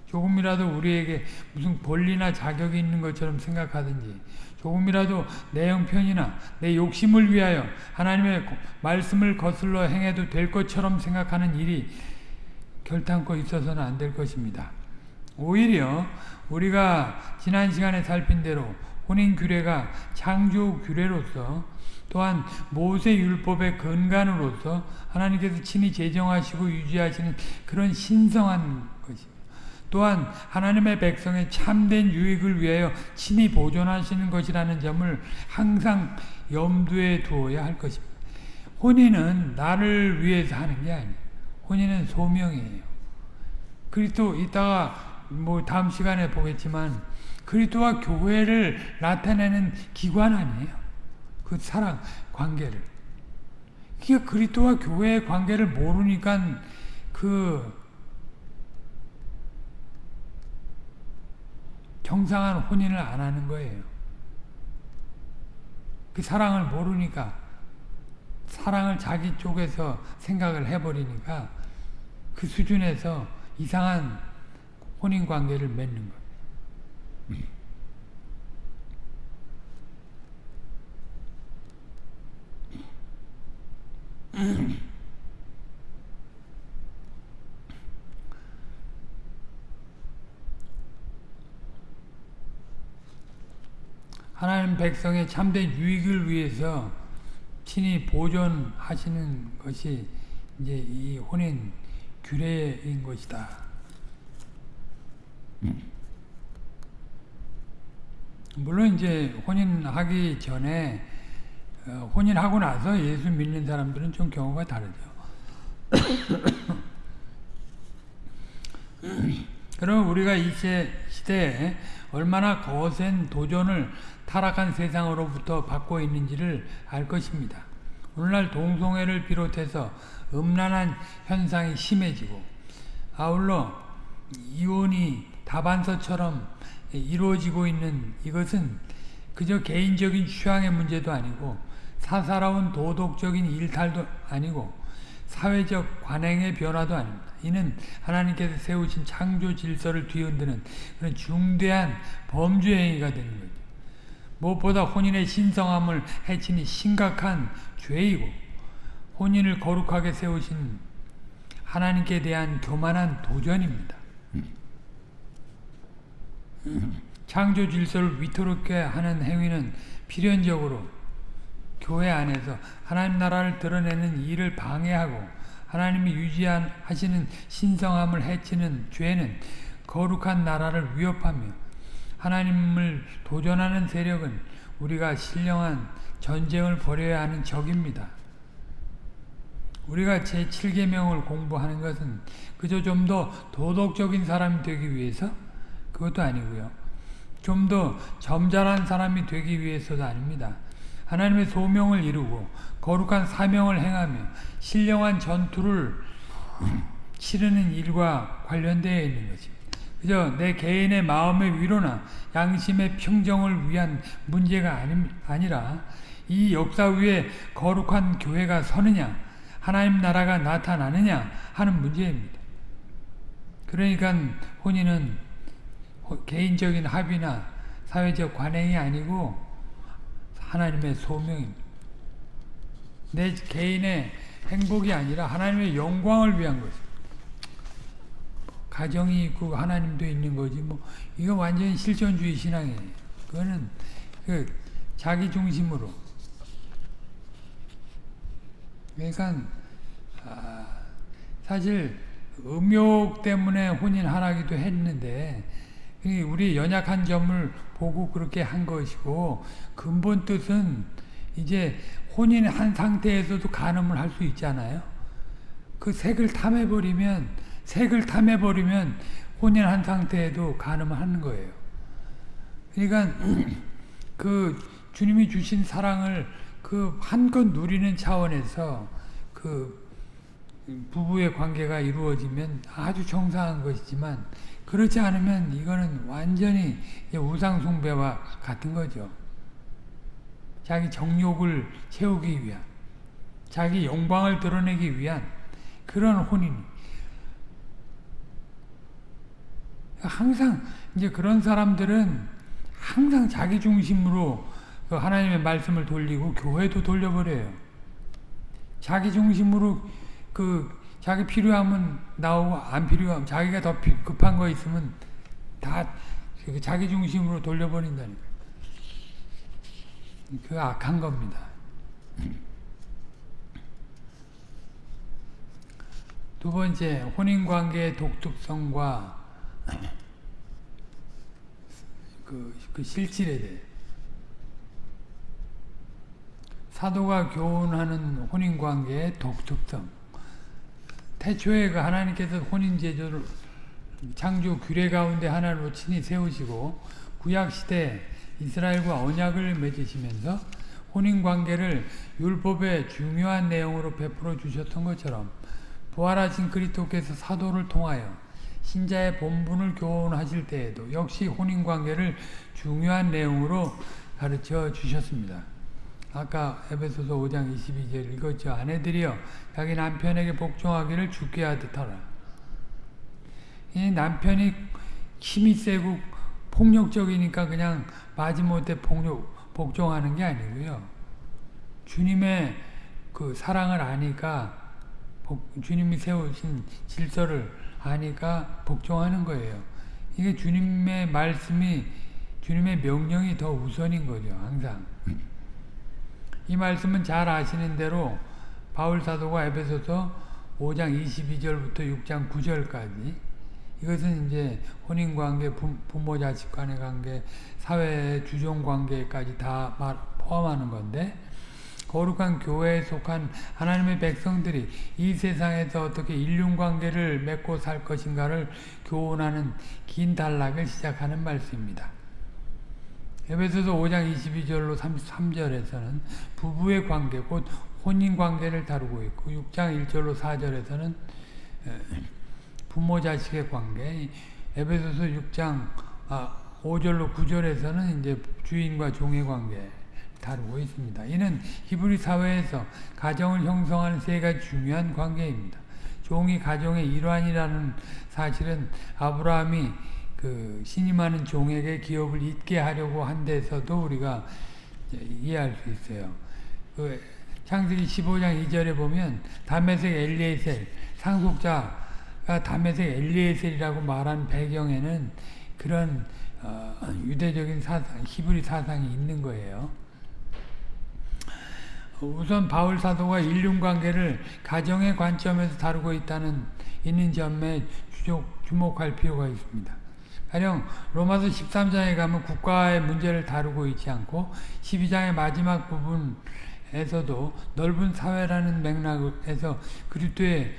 조금이라도 우리에게 무슨 권리나 자격이 있는 것처럼 생각하든지 조금이라도 내 형편이나 내 욕심을 위하여 하나님의 말씀을 거슬러 행해도 될 것처럼 생각하는 일이 결탄코 있어서는 안 될 것입니다. 오히려 우리가 지난 시간에 살핀 대로 혼인 규례가 창조 규례로서 또한 모세 율법의 근간으로서 하나님께서 친히 제정하시고 유지하시는 그런 신성한 것입니다. 또한 하나님의 백성의 참된 유익을 위하여 친히 보존하시는 것이라는 점을 항상 염두에 두어야 할 것입니다. 혼인은 나를 위해서 하는 게 아니에요. 혼인은 소명이에요. 그리스도 이따가 뭐 다음 시간에 보겠지만 그리스도와 교회를 나타내는 기관 아니에요. 그 사랑 관계를. 그러니까 그리스도와 교회의 관계를 모르니까 그 정상한 혼인을 안 하는 거예요. 그 사랑을 모르니까 사랑을 자기 쪽에서 생각을 해버리니까 그 수준에서 이상한 혼인 관계를 맺는 거예요. 하나님 백성의 참된 유익을 위해서 친히 보존하시는 것이 이제 이 혼인 규례인 것이다. 물론 이제 혼인하기 전에 어, 혼인하고 나서 예수 믿는 사람들은 좀 경우가 다르죠. 그럼 우리가 이 시대에 얼마나 거센 도전을 타락한 세상으로부터 받고 있는지를 알 것입니다. 오늘날 동성애를 비롯해서 음란한 현상이 심해지고 아울러 이혼이 다반서처럼 이루어지고 있는 이것은 그저 개인적인 취향의 문제도 아니고 사사로운 도덕적인 일탈도 아니고 사회적 관행의 변화도 아닙니다. 이는 하나님께서 세우신 창조 질서를 뒤흔드는 그런 중대한 범죄 행위가 되는 거죠. 무엇보다 혼인의 신성함을 해치니 심각한 죄이고 혼인을 거룩하게 세우신 하나님께 대한 교만한 도전입니다. 창조 질서를 위태롭게 하는 행위는 필연적으로 교회 안에서 하나님 나라를 드러내는 일을 방해하고 하나님이 유지하시는 신성함을 해치는 죄는 거룩한 나라를 위협하며 하나님을 도전하는 세력은 우리가 신령한 전쟁을 벌여야 하는 적입니다. 우리가 제7계명을 공부하는 것은 그저 좀 더 도덕적인 사람이 되기 위해서 그것도 아니고요. 좀 더 점잖은 사람이 되기 위해서도 아닙니다. 하나님의 소명을 이루고 거룩한 사명을 행하며 신령한 전투를 치르는 일과 관련되어 있는 것입니다. 그저 내 개인의 마음의 위로나 양심의 평정을 위한 문제가 아니, 아니라 이 역사 위에 거룩한 교회가 서느냐 하나님 나라가 나타나느냐 하는 문제입니다. 그러니까 혼인은 개인적인 합의나 사회적 관행이 아니고 하나님의 소명입니다. 내 개인의 행복이 아니라 하나님의 영광을 위한 것입니다. 가정이 있고 하나님도 있는 거지 뭐 이거 완전히 실존주의 신앙이에요. 그거는 그 자기 중심으로. 그러니까 아, 사실 음욕 때문에 혼인 하라기도 했는데 우리 연약한 점을 보고 그렇게 한 것이고 근본 뜻은 이제 혼인한 상태에서도 간음을 할 수 있잖아요. 그 색을 탐해버리면 색을 탐해버리면 혼인한 상태에도 간음을 하는 거예요. 그러니까 그 주님이 주신 사랑을 그 한껏 누리는 차원에서 그 부부의 관계가 이루어지면 아주 정상한 것이지만 그렇지 않으면 이거는 완전히 우상숭배와 같은 거죠. 자기 정욕을 채우기 위한 자기 영광을 드러내기 위한 그런 혼인 항상 이제 그런 사람들은 항상 자기 중심으로 그 하나님의 말씀을 돌리고 교회도 돌려버려요. 자기 중심으로 그 자기 필요하면 나오고 안 필요하면 자기가 더 급한 거 있으면 다그 자기 중심으로 돌려버린다니까. 그 악한 겁니다. 두 번째, 혼인관계의 독특성과 그, 그 실질에 대해 사도가 교훈하는 혼인관계의 독특성 태초에 그 하나님께서 혼인제도를 창조 규례 가운데 하나로 친히 세우시고 구약시대 이스라엘과 언약을 맺으시면서 혼인관계를 율법의 중요한 내용으로 베풀어 주셨던 것처럼 부활하신 그리스도께서 사도를 통하여 신자의 본분을 교훈하실 때에도 역시 혼인관계를 중요한 내용으로 가르쳐 주셨습니다. 아까 에베소서 5장 22절 읽었죠. 아내들이여 자기 남편에게 복종하기를 죽게 하듯 하라. 이 남편이 힘이 세고 폭력적이니까 그냥 마지못해 폭력, 복종하는 게 아니고요. 주님의 그 사랑을 아니까 복, 주님이 세우신 질서를 아니까 복종하는 거예요. 이게 주님의 말씀이 주님의 명령이 더 우선인 거죠. 항상. 이 말씀은 잘 아시는 대로 바울 사도가 에베소서 5장 22절부터 6장 9절까지 이것은 이제 혼인 관계, 부모 자식 간의 관계, 사회 주종 관계까지 다 포함하는 건데 거룩한 교회에 속한 하나님의 백성들이 이 세상에서 어떻게 인륜 관계를 맺고 살 것인가를 교훈하는 긴 단락을 시작하는 말씀입니다. 에베소서 5장 22절로 33절에서는 부부의 관계, 곧 혼인 관계를 다루고 있고 6장 1절로 4절에서는 부모 자식의 관계, 에베소서 6장 5절로 아, 9절에서는 이제 주인과 종의 관계 다루고 있습니다. 이는 히브리 사회에서 가정을 형성하는 세 가지 중요한 관계입니다. 종이 가정의 일환이라는 사실은 아브라함이 그 신임하는 종에게 기업을 잇게 하려고 한 데서도 우리가 이해할 수 있어요. 그 창세기 15장 2절에 보면 다메섹 엘리에셀 상속자가 다메섹 엘리에셀이라고 말한 배경에는 그런 어, 유대적인 사상, 히브리 사상이 있는 거예요. 우선 바울 사도가 인륜 관계를 가정의 관점에서 다루고 있다는 있는 점에 주목할 필요가 있습니다. 가령 로마서 13장에 가면 국가의 문제를 다루고 있지 않고 12장의 마지막 부분에서도 넓은 사회라는 맥락에서 그리스도의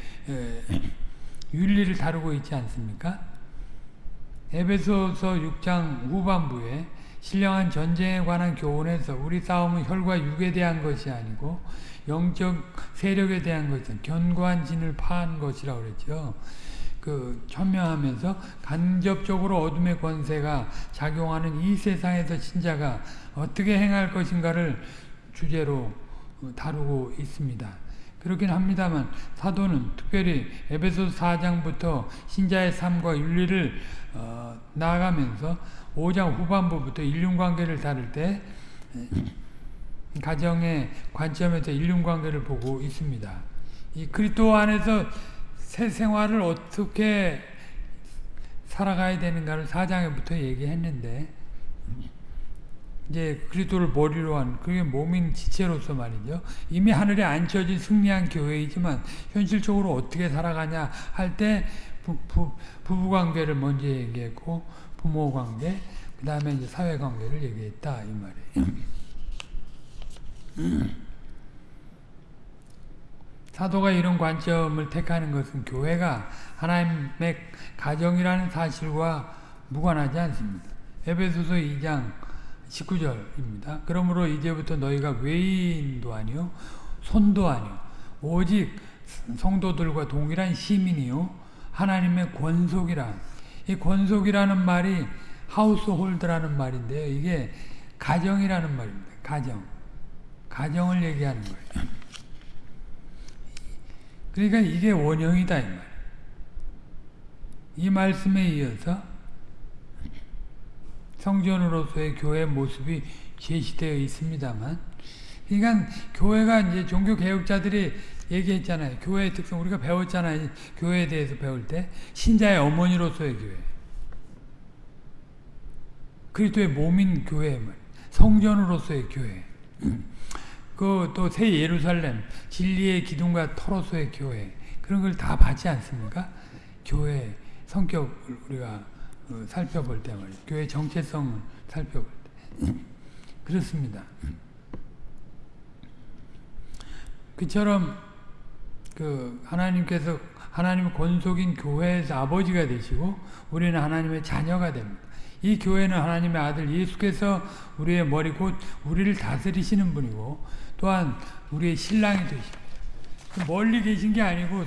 윤리를 다루고 있지 않습니까? 에베소서 6장 후반부에 신령한 전쟁에 관한 교훈에서 우리 싸움은 혈과 육에 대한 것이 아니고 영적 세력에 대한 것은 견고한 진을 파한 것이라고 그랬죠. 그 천명하면서 간접적으로 어둠의 권세가 작용하는 이 세상에서 신자가 어떻게 행할 것인가를 주제로 다루고 있습니다. 그렇긴 합니다만 사도는 특별히 에베소 4장부터 신자의 삶과 윤리를 어, 나아가면서 5장 후반부부터 인륜관계를 다룰 때 가정의 관점에서 인륜관계를 보고 있습니다. 이 그리스도 안에서 새 생활을 어떻게 살아가야 되는가를 사장에부터 얘기했는데 이제 그리스도를 머리로 한 그게 몸인 지체로서 말이죠. 이미 하늘에 앉혀진 승리한 교회이지만 현실적으로 어떻게 살아가냐 할 때 부부 관계를 먼저 얘기했고 부모 관계 그 다음에 이제 사회 관계를 얘기했다 이 말이에요. 사도가 이런 관점을 택하는 것은 교회가 하나님의 가정이라는 사실과 무관하지 않습니다. 에베소서 2장 19절입니다. 그러므로 이제부터 너희가 외인도 아니요 손도 아니요 오직 성도들과 동일한 시민이요 하나님의 권속이라 이 권속이라는 말이 하우스홀드라는 말인데요. 이게 가정이라는 말입니다. 가정. 가정을 얘기하는 거예요. 그러니까 이게 원형이다 이 말. 이 말씀에 이어서 성전으로서의 교회 모습이 제시되어 있습니다만, 그러니까 교회가 이제 종교 개혁자들이 얘기했잖아요. 교회의 특성 우리가 배웠잖아요. 교회에 대해서 배울 때 신자의 어머니로서의 교회, 그리스도의 몸인 교회, 성전으로서의 교회. 그 또 새 예루살렘 진리의 기둥과 터로서의 교회 그런 걸다 받지 않습니까? 교회 성격을 우리가 어, 살펴볼 때 말이에요. 교회 정체성을 살펴볼 때 그렇습니다. 그처럼 그 하나님께서 하나님의 권속인 교회에서 아버지가 되시고 우리는 하나님의 자녀가 됩니다. 이 교회는 하나님의 아들 예수께서 우리의 머리 곧 우리를 다스리시는 분이고 또한 우리의 신랑이 되십니다. 그 멀리 계신 게 아니고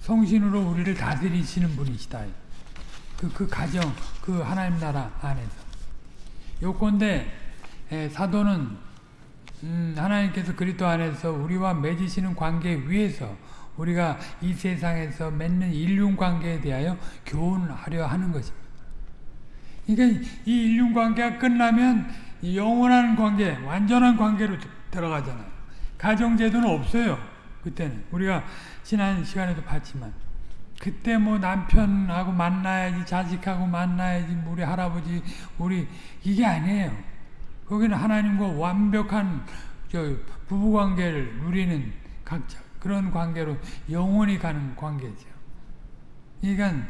성신으로 우리를 다스리시는 분이시다. 그, 그 가정, 그 하나님 나라 안에서. 요건데 사도는 음, 하나님께서 그리스도 안에서 우리와 맺으시는 관계 위에서 우리가 이 세상에서 맺는 인륜 관계에 대하여 교훈하려 하는 것입니다. 그러니까 이 인륜 관계가 끝나면 영원한 관계, 완전한 관계로 들어가잖아요. 가정제도는 없어요. 그때는. 우리가 지난 시간에도 봤지만. 그때 뭐 남편하고 만나야지, 자식하고 만나야지, 우리 할아버지, 우리, 이게 아니에요. 거기는 하나님과 완벽한 저 부부관계를 누리는 각자 그런 관계로 영원히 가는 관계죠. 그러니까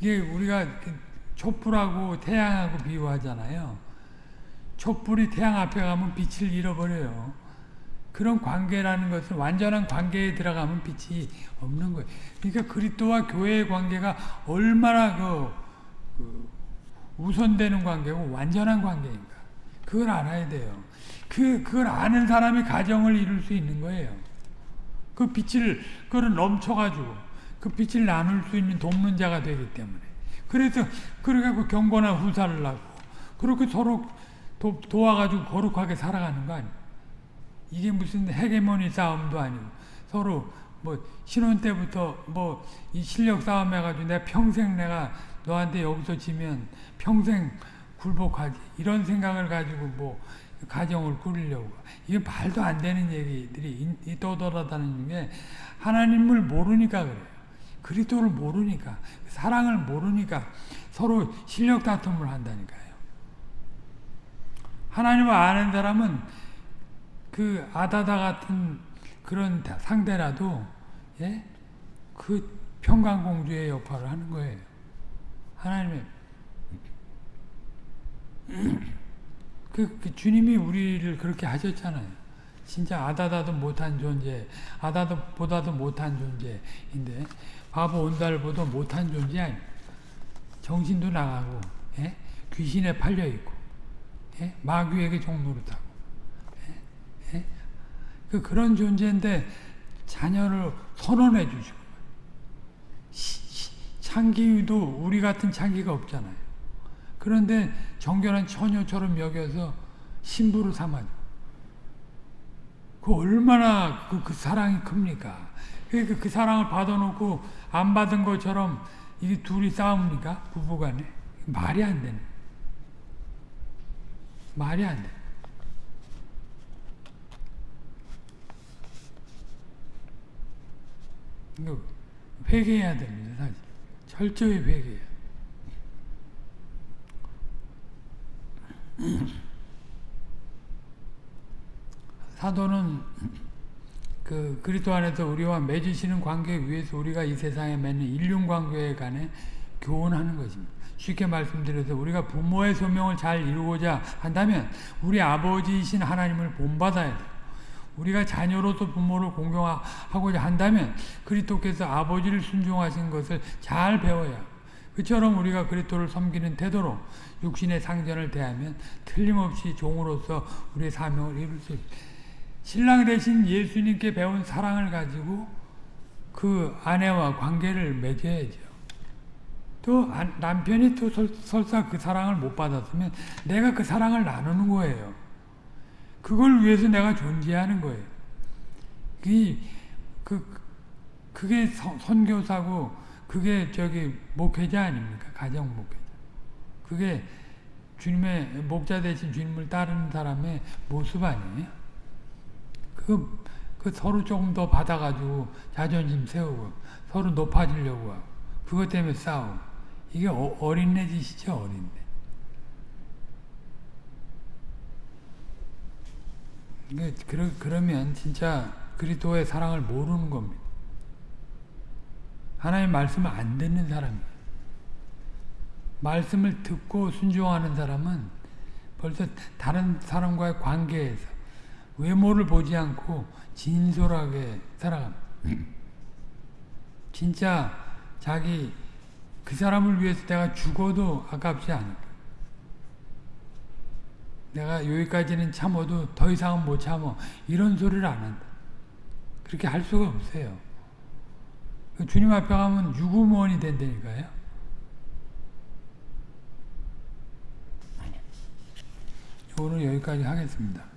이게 우리가 촛불하고 태양하고 비유하잖아요. 촛불이 태양 앞에 가면 빛을 잃어버려요. 그런 관계라는 것은 완전한 관계에 들어가면 빛이 없는 거예요. 그러니까 그리스도와 교회의 관계가 얼마나 그, 그 우선되는 관계고 완전한 관계인가. 그걸 알아야 돼요. 그, 그걸 아는 사람이 가정을 이룰 수 있는 거예요. 그 빛을, 그걸 넘쳐가지고 그 빛을 나눌 수 있는 돕는 자가 되기 때문에. 그래서, 그래갖고 경건한 후사를 하고, 그렇게 서로 도, 도와가지고 거룩하게 살아가는 거 아니에요. 이게 무슨 헤게모니 싸움도 아니고 서로 뭐 신혼 때부터 뭐 이 실력 싸움 해가지고 내가 평생 내가 너한테 여기서 지면 평생 굴복하지 이런 생각을 가지고 뭐 가정을 꾸리려고 이게 말도 안 되는 얘기들이 떠돌아다니는 게 하나님을 모르니까 그래요. 그리스도를 모르니까 사랑을 모르니까 서로 실력 다툼을 한다니까요. 하나님을 아는 사람은 그 아다다 같은 그런 상대라도 예? 그 평강공주의 역할을 하는 거예요. 하나님의 그, 그, 주님이 우리를 그렇게 하셨잖아요. 진짜 아다다도 못한 존재, 아다다보다도 못한 존재인데 바보 온달보다 못한 존재 아니 정신도 나가고 예? 귀신에 팔려 있고 예? 마귀에게 종노릇하고 예? 예? 그 그런 존재인데 자녀를 선언해 주시고 창기도 우리 같은 창기가 없잖아요. 그런데 정결한 처녀처럼 여겨서 신부를 삼아줘. 그 얼마나 그, 그 사랑이 큽니까? 그, 그 사랑을 받아놓고 안 받은 것처럼 이게 둘이 싸웁니까? 부부간에? 말이 안 되네. 말이 안 돼. 이거 회개해야 됩니다. 사실. 철저히 회개해야 사도는 그 그리스도 안에서 우리와 맺으시는 관계 위에서 우리가 이 세상에 맺는 인륜 관계에 관해 교훈하는 것입니다. 쉽게 말씀드려서 우리가 부모의 소명을 잘 이루고자 한다면 우리 아버지이신 하나님을 본받아야 돼요. 우리가 자녀로서 부모를 공경하고자 한다면 그리스도께서 아버지를 순종하신 것을 잘 배워야 그처럼 우리가 그리스도를 섬기는 태도로 육신의 상전을 대하면 틀림없이 종으로서 우리의 사명을 이룰 수. 신랑 대신 예수님께 배운 사랑을 가지고 그 아내와 관계를 맺어야죠. 또 남편이 또 설사 그 사랑을 못 받았으면 내가 그 사랑을 나누는 거예요. 그걸 위해서 내가 존재하는 거예요. 그, 그, 그게 선교사고, 그게 저기 목회자 아닙니까? 가정 목회자. 그게 주님의 목자 대신 주님을 따르는 사람의 모습 아니에요? 그, 그 서로 조금 더 받아가지고 자존심 세우고, 서로 높아지려고 하고, 그것 때문에 싸우고. 이게 어, 어린애 짓이죠, 어린애. 그러, 그러면 진짜 그리스도의 사랑을 모르는 겁니다. 하나님 말씀을 안 듣는 사람이에요. 말씀을 듣고 순종하는 사람은 벌써 다른 사람과의 관계에서 외모를 보지 않고 진솔하게 살아갑니다. 진짜 자기 그 사람을 위해서 내가 죽어도 아깝지 않을까. 내가 여기까지는 참어도 더 이상은 못 참어. 이런 소리를 안 한다. 그렇게 할 수가 없어요. 주님 앞에 가면 유구무원이 된다니까요. 오늘 여기까지 하겠습니다.